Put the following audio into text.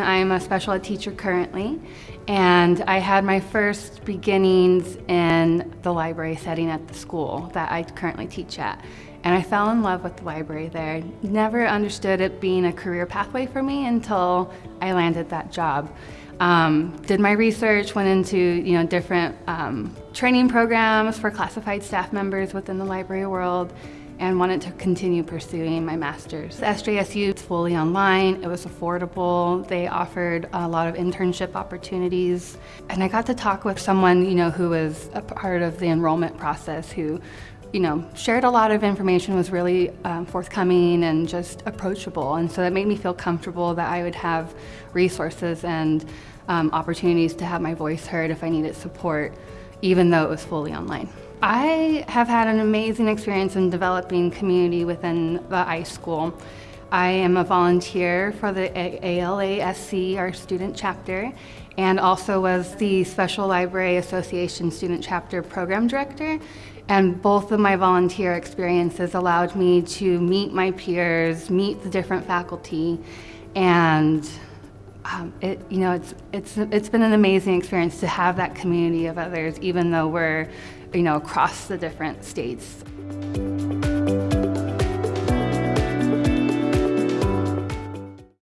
I'm a special ed teacher currently, and I had my first beginnings in the library setting at the school that I currently teach at. And I fell in love with the library there. Never understood it being a career pathway for me until I landed that job. Um, did my research, went into you know different um, training programs for classified staff members within the library world, and wanted to continue pursuing my master's. SJSU is fully online, it was affordable, they offered a lot of internship opportunities, and I got to talk with someone you know who was a part of the enrollment process who you know, shared a lot of information, was really um, forthcoming and just approachable. And so that made me feel comfortable that I would have resources and um, opportunities to have my voice heard if I needed support, even though it was fully online. I have had an amazing experience in developing community within the iSchool. I am a volunteer for the ALASC, our student chapter, and also was the Special Library Association Student Chapter Program Director. And both of my volunteer experiences allowed me to meet my peers, meet the different faculty, and um, it, you know, it's, it's, it's been an amazing experience to have that community of others, even though we're, you know, across the different states.